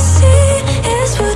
see is what